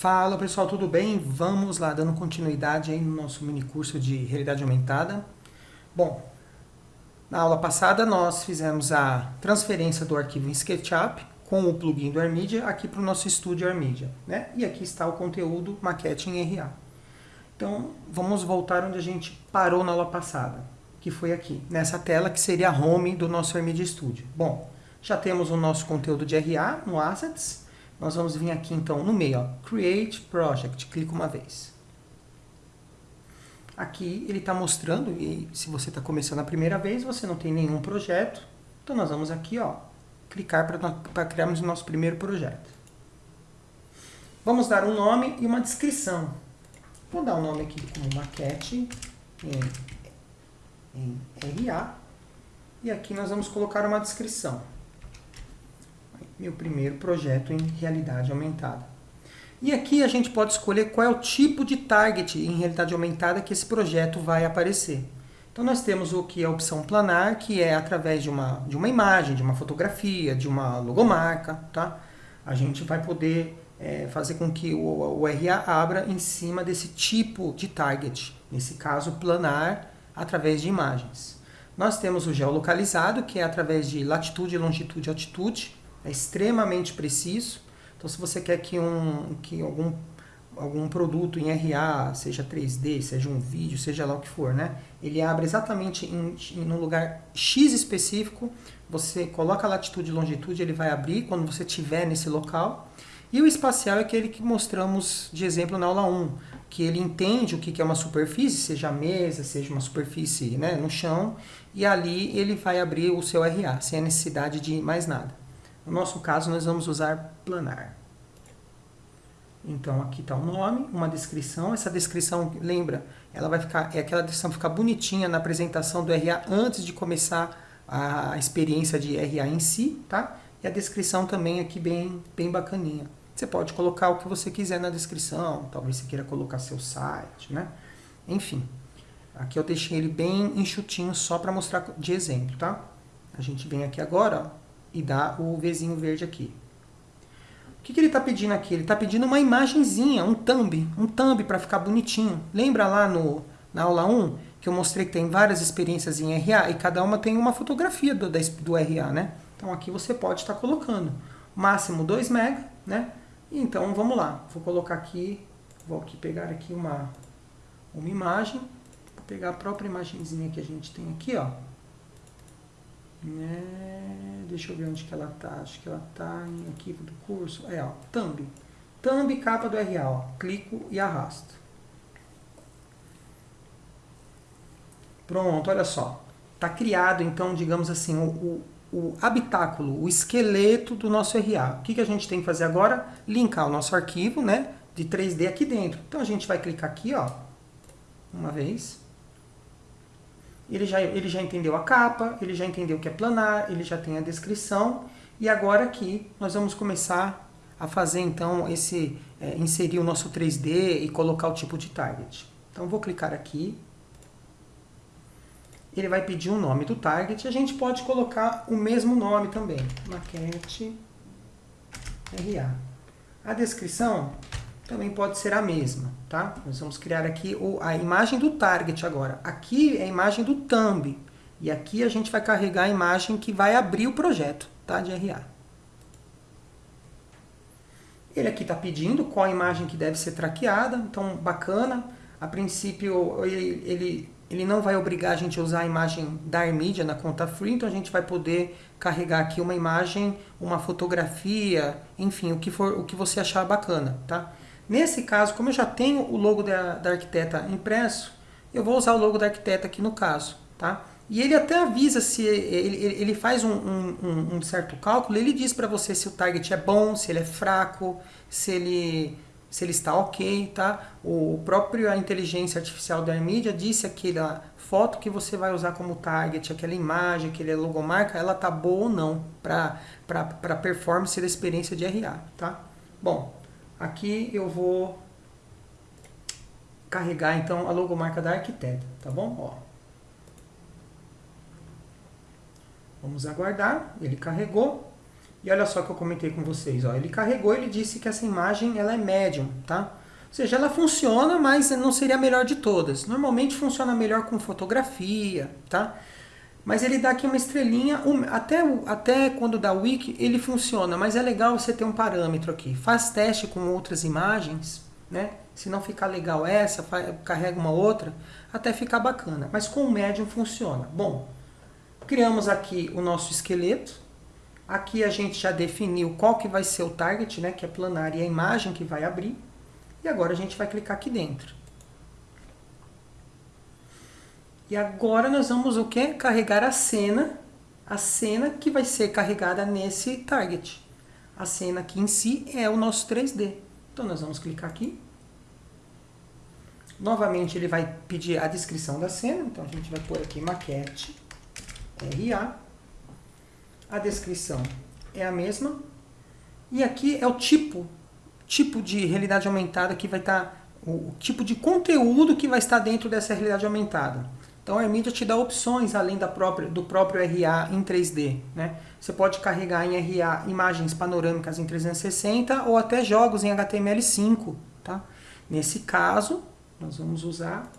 Fala pessoal, tudo bem? Vamos lá, dando continuidade aí no nosso mini curso de realidade aumentada. Bom, na aula passada nós fizemos a transferência do arquivo em SketchUp com o plugin do AirMedia aqui para o nosso estúdio AirMedia. Né? E aqui está o conteúdo maquete em RA. Então vamos voltar onde a gente parou na aula passada, que foi aqui, nessa tela que seria a home do nosso AirMedia Studio. Bom, já temos o nosso conteúdo de RA no Assets, nós vamos vir aqui então no meio, ó, Create Project, clica uma vez. Aqui ele está mostrando, e se você está começando a primeira vez, você não tem nenhum projeto, então nós vamos aqui, ó, clicar para criarmos o nosso primeiro projeto. Vamos dar um nome e uma descrição. Vou dar um nome aqui como maquete em, em RA, e aqui nós vamos colocar uma descrição meu primeiro projeto em realidade aumentada. E aqui a gente pode escolher qual é o tipo de target em realidade aumentada que esse projeto vai aparecer. Então nós temos o que é a opção planar, que é através de uma, de uma imagem, de uma fotografia, de uma logomarca, tá? A gente vai poder é, fazer com que o, o RA abra em cima desse tipo de target, nesse caso planar, através de imagens. Nós temos o geolocalizado, que é através de latitude, longitude e altitude, é extremamente preciso. Então, se você quer que, um, que algum, algum produto em RA, seja 3D, seja um vídeo, seja lá o que for, né? ele abre exatamente em, em um lugar X específico, você coloca a latitude e longitude, ele vai abrir quando você estiver nesse local. E o espacial é aquele que mostramos de exemplo na aula 1, que ele entende o que é uma superfície, seja a mesa, seja uma superfície né, no chão, e ali ele vai abrir o seu RA, sem a necessidade de mais nada. No nosso caso, nós vamos usar planar. Então, aqui está o nome, uma descrição. Essa descrição, lembra, ela vai ficar, é aquela descrição ficar bonitinha na apresentação do RA antes de começar a experiência de RA em si, tá? E a descrição também aqui bem, bem bacaninha. Você pode colocar o que você quiser na descrição, talvez você queira colocar seu site, né? Enfim, aqui eu deixei ele bem enxutinho só para mostrar de exemplo, tá? A gente vem aqui agora, ó, e dá o Vzinho verde aqui. O que, que ele está pedindo aqui? Ele está pedindo uma imagenzinha, um thumb, um thumb para ficar bonitinho. Lembra lá no, na aula 1 que eu mostrei que tem várias experiências em RA e cada uma tem uma fotografia do, do RA, né? Então aqui você pode estar tá colocando máximo 2 MB, né? Então vamos lá, vou colocar aqui, vou aqui pegar aqui uma, uma imagem, vou pegar a própria imagenzinha que a gente tem aqui, ó. Né? Deixa eu ver onde que ela tá. Acho que ela tá em arquivo do curso. É, ó, thumb. Thumb capa do RA, ó. Clico e arrasto. Pronto, olha só. Tá criado, então, digamos assim, o, o, o habitáculo, o esqueleto do nosso RA. O que, que a gente tem que fazer agora? Linkar o nosso arquivo, né? De 3D aqui dentro. Então, a gente vai clicar aqui, ó. Uma vez ele já, ele já entendeu a capa, ele já entendeu o que é planar, ele já tem a descrição, e agora aqui nós vamos começar a fazer então esse, é, inserir o nosso 3D e colocar o tipo de target. Então vou clicar aqui, ele vai pedir o um nome do target, a gente pode colocar o mesmo nome também, maquete RA. A descrição também pode ser a mesma, tá? Nós vamos criar aqui a imagem do target agora. Aqui é a imagem do thumb. E aqui a gente vai carregar a imagem que vai abrir o projeto, tá? De RA. Ele aqui está pedindo qual a imagem que deve ser traqueada, então bacana. A princípio ele, ele, ele não vai obrigar a gente a usar a imagem da AirMedia na conta free, então a gente vai poder carregar aqui uma imagem, uma fotografia, enfim, o que, for, o que você achar bacana, tá? Nesse caso, como eu já tenho o logo da, da arquiteta impresso, eu vou usar o logo da arquiteta aqui no caso, tá? E ele até avisa se ele, ele faz um, um, um certo cálculo, ele diz para você se o target é bom, se ele é fraco, se ele, se ele está ok, tá? O próprio a inteligência artificial da NVIDIA disse aquela foto que você vai usar como target, aquela imagem, aquele logomarca, ela tá boa ou não para para performance da experiência de RA, tá? Bom, Aqui eu vou carregar então a logomarca da arquiteta, tá bom? Ó. Vamos aguardar, ele carregou. E olha só que eu comentei com vocês, ó, ele carregou, ele disse que essa imagem ela é médium, tá? Ou seja, ela funciona, mas não seria a melhor de todas. Normalmente funciona melhor com fotografia, tá? Mas ele dá aqui uma estrelinha, até, até quando dá wiki ele funciona, mas é legal você ter um parâmetro aqui. Faz teste com outras imagens, né? Se não ficar legal essa, carrega uma outra, até ficar bacana. Mas com o médium funciona. Bom, criamos aqui o nosso esqueleto. Aqui a gente já definiu qual que vai ser o target, né? Que é planar e a imagem que vai abrir. E agora a gente vai clicar aqui dentro. E agora nós vamos o quê? Carregar a cena, a cena que vai ser carregada nesse target. A cena aqui em si é o nosso 3D. Então nós vamos clicar aqui. Novamente ele vai pedir a descrição da cena, então a gente vai pôr aqui maquete RA. A descrição é a mesma. E aqui é o tipo tipo de realidade aumentada que vai estar, tá, o tipo de conteúdo que vai estar dentro dessa realidade aumentada. Então a Nvidia te dá opções além da própria, do próprio RA em 3D. Né? Você pode carregar em RA imagens panorâmicas em 360 ou até jogos em HTML5. Tá? Nesse caso, nós vamos usar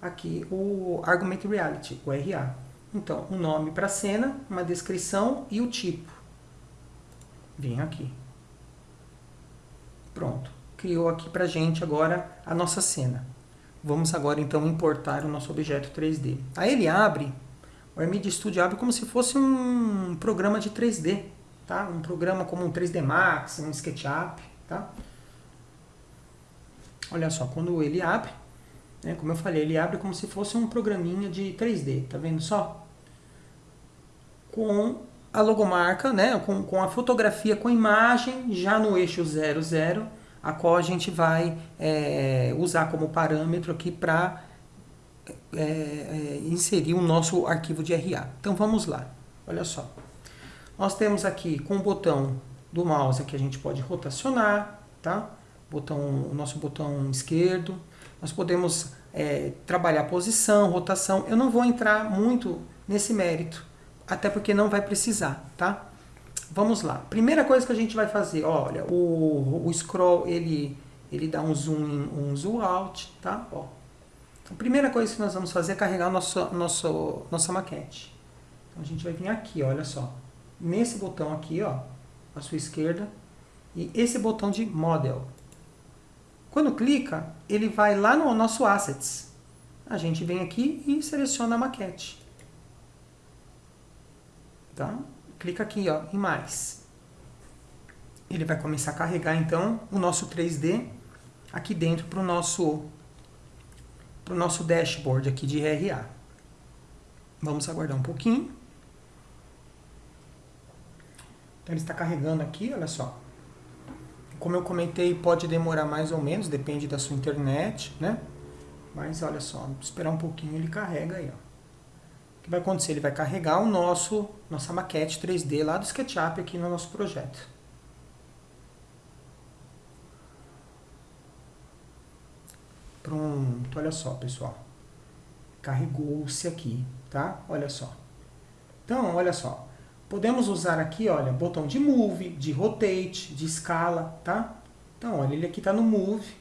aqui o Argument Reality, o RA. Então, um nome para a cena, uma descrição e o tipo. Vem aqui. Pronto, criou aqui para gente agora a nossa cena. Vamos agora então importar o nosso objeto 3D. Aí ele abre, o Armid Studio abre como se fosse um programa de 3D, tá? Um programa como um 3D Max, um SketchUp, tá? Olha só, quando ele abre, né, como eu falei, ele abre como se fosse um programinha de 3D, tá vendo só? Com a logomarca, né, com, com a fotografia, com a imagem já no eixo 00, a qual a gente vai é, usar como parâmetro aqui para é, é, inserir o nosso arquivo de RA. Então vamos lá, olha só. Nós temos aqui com o botão do mouse que a gente pode rotacionar, tá? Botão, o nosso botão esquerdo. Nós podemos é, trabalhar posição, rotação. Eu não vou entrar muito nesse mérito, até porque não vai precisar, tá? Vamos lá. Primeira coisa que a gente vai fazer, olha, o, o scroll, ele, ele dá um zoom in, um zoom out, tá? Ó. Então, primeira coisa que nós vamos fazer é carregar nosso, nosso, nossa maquete. Então, a gente vai vir aqui, olha só. Nesse botão aqui, ó, à sua esquerda, e esse botão de Model. Quando clica, ele vai lá no nosso Assets. A gente vem aqui e seleciona a maquete. Tá? Clica aqui ó, em mais. Ele vai começar a carregar então o nosso 3D aqui dentro para o nosso, pro nosso dashboard aqui de RA. Vamos aguardar um pouquinho. Então ele está carregando aqui, olha só. Como eu comentei, pode demorar mais ou menos, depende da sua internet, né? Mas olha só, esperar um pouquinho ele carrega aí, ó que vai acontecer? Ele vai carregar o nosso, nossa maquete 3D lá do SketchUp aqui no nosso projeto. Pronto, olha só, pessoal. Carregou-se aqui, tá? Olha só. Então, olha só. Podemos usar aqui, olha, botão de Move, de Rotate, de Escala, tá? Então, olha, ele aqui está no Move.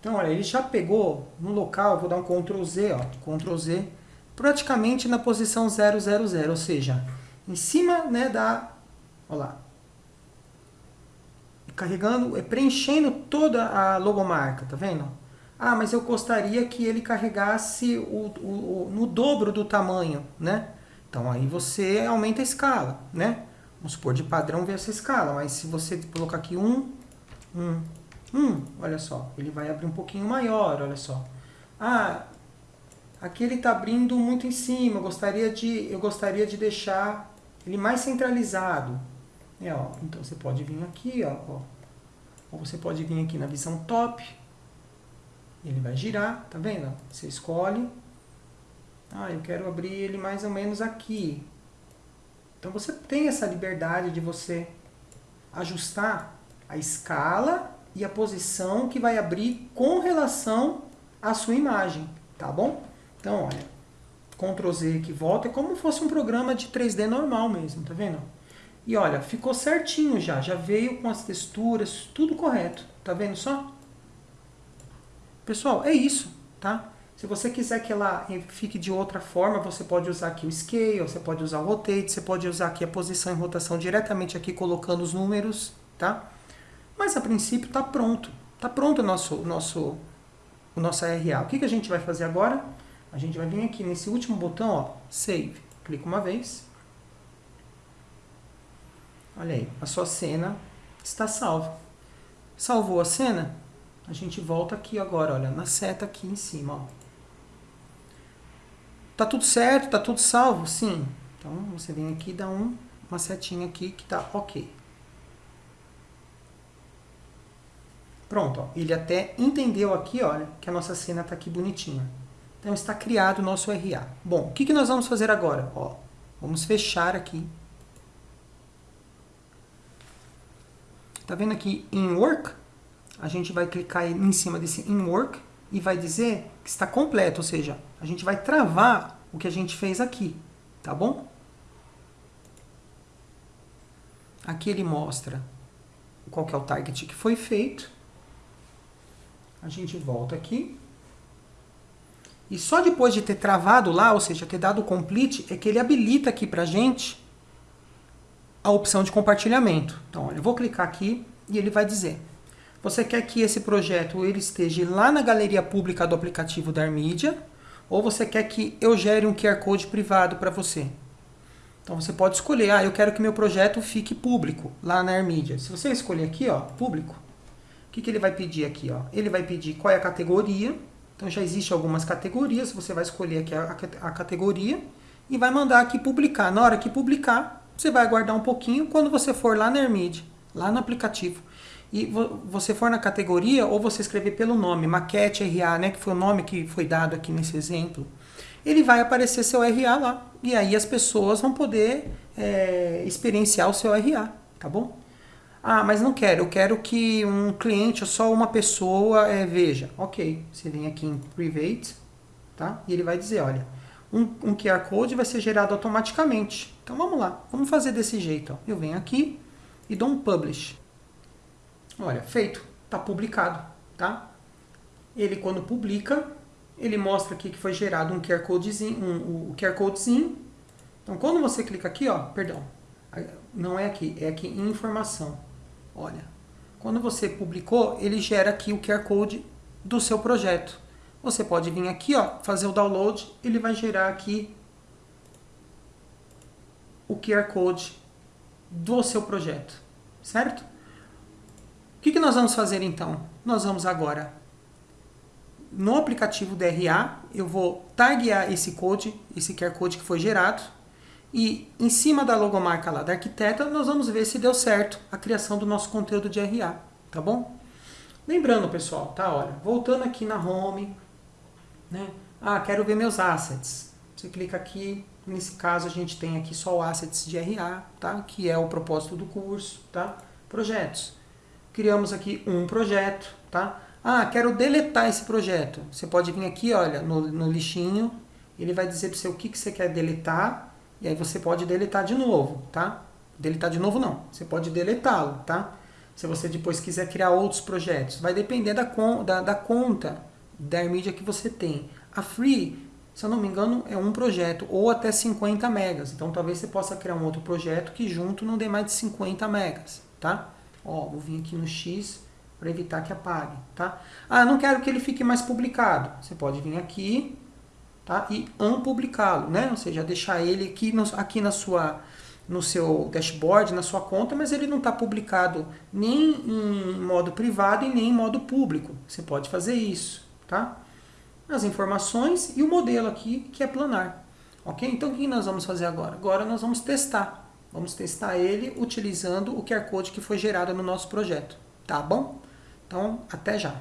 Então, olha, ele já pegou no local, vou dar um Ctrl Z, ó, Ctrl Z, praticamente na posição 000, ou seja, em cima né, da... Olha lá. Carregando, é, preenchendo toda a logomarca, tá vendo? Ah, mas eu gostaria que ele carregasse o, o, o, no dobro do tamanho, né? Então aí você aumenta a escala, né? Vamos supor, de padrão ver essa escala, mas se você colocar aqui um, um, um, olha só, ele vai abrir um pouquinho maior, olha só. Ah, Aqui ele está abrindo muito em cima, eu gostaria de, eu gostaria de deixar ele mais centralizado. É, ó, então você pode vir aqui, ó, ó, ou você pode vir aqui na visão top, ele vai girar, tá vendo? Você escolhe, ah, eu quero abrir ele mais ou menos aqui. Então você tem essa liberdade de você ajustar a escala e a posição que vai abrir com relação à sua imagem, tá bom? Então, olha, Ctrl Z que volta, é como se fosse um programa de 3D normal mesmo, tá vendo? E olha, ficou certinho já, já veio com as texturas, tudo correto. Tá vendo só? Pessoal, é isso, tá? Se você quiser que ela fique de outra forma, você pode usar aqui o Scale, você pode usar o Rotate, você pode usar aqui a posição e rotação diretamente aqui colocando os números, tá? Mas a princípio está pronto. Está pronto o nosso, nosso, o nosso RA. O que, que a gente vai fazer agora? A gente vai vir aqui nesse último botão, ó, Save. Clica uma vez. Olha aí, a sua cena está salva. Salvou a cena? A gente volta aqui agora, olha, na seta aqui em cima, ó. Tá tudo certo? Tá tudo salvo? Sim. Então, você vem aqui e dá um, uma setinha aqui que tá ok. Pronto, ó. ele até entendeu aqui, olha, que a nossa cena tá aqui bonitinha. Então, está criado o nosso RA. Bom, o que, que nós vamos fazer agora? Ó, vamos fechar aqui. Tá vendo aqui em Work? A gente vai clicar em cima desse In Work e vai dizer que está completo, ou seja, a gente vai travar o que a gente fez aqui, tá bom? Aqui ele mostra qual que é o target que foi feito. A gente volta aqui. E só depois de ter travado lá, ou seja, ter dado o complete, é que ele habilita aqui pra gente a opção de compartilhamento. Então, olha, eu vou clicar aqui e ele vai dizer você quer que esse projeto ele esteja lá na galeria pública do aplicativo da Armídia, ou você quer que eu gere um QR Code privado para você? Então você pode escolher, ah, eu quero que meu projeto fique público lá na Armídia. Se você escolher aqui, ó, público, o que, que ele vai pedir aqui? Ó? Ele vai pedir qual é a categoria, então já existe algumas categorias, você vai escolher aqui a, a categoria e vai mandar aqui publicar. Na hora que publicar, você vai aguardar um pouquinho, quando você for lá na Armídia, lá no aplicativo, e você for na categoria, ou você escrever pelo nome, maquete RA, né, que foi o nome que foi dado aqui nesse exemplo, ele vai aparecer seu RA lá. E aí as pessoas vão poder é, experienciar o seu RA, tá bom? Ah, mas não quero, eu quero que um cliente ou só uma pessoa é, veja. Ok, você vem aqui em Private, tá? E ele vai dizer, olha, um, um QR Code vai ser gerado automaticamente. Então vamos lá, vamos fazer desse jeito. Ó. Eu venho aqui e dou um Publish. Olha, feito, está publicado, tá? Ele quando publica, ele mostra aqui que foi gerado um QR Codezinho, um, um QR Codezinho. Então quando você clica aqui, ó, perdão, não é aqui, é aqui em informação. Olha, quando você publicou, ele gera aqui o QR Code do seu projeto. Você pode vir aqui, ó, fazer o download, ele vai gerar aqui o QR Code do seu projeto, certo? O que, que nós vamos fazer então? Nós vamos agora, no aplicativo DRA, eu vou taguear esse code, esse QR Code que foi gerado, e em cima da logomarca lá da arquiteta, nós vamos ver se deu certo a criação do nosso conteúdo de RA, tá bom? Lembrando, pessoal, tá? Olha, voltando aqui na home, né? Ah, quero ver meus assets. Você clica aqui, nesse caso a gente tem aqui só o assets de RA, tá? Que é o propósito do curso, tá? Projetos criamos aqui um projeto, tá? Ah, quero deletar esse projeto. Você pode vir aqui, olha, no, no lixinho, ele vai dizer para você o que, que você quer deletar, e aí você pode deletar de novo, tá? Deletar de novo não, você pode deletá-lo, tá? Se você depois quiser criar outros projetos, vai depender da, da, da conta da mídia que você tem. A Free, se eu não me engano, é um projeto, ou até 50 megas. Então talvez você possa criar um outro projeto que junto não dê mais de 50 megas, tá? Ó, vou vir aqui no X para evitar que apague, tá? Ah, não quero que ele fique mais publicado. Você pode vir aqui, tá? E unpublicá-lo, né? Ou seja, deixar ele aqui, no, aqui na sua, no seu dashboard, na sua conta, mas ele não está publicado nem em modo privado e nem em modo público. Você pode fazer isso, tá? As informações e o modelo aqui, que é planar. Ok? Então, o que nós vamos fazer agora? Agora nós vamos testar. Vamos testar ele utilizando o QR Code que foi gerado no nosso projeto. Tá bom? Então, até já!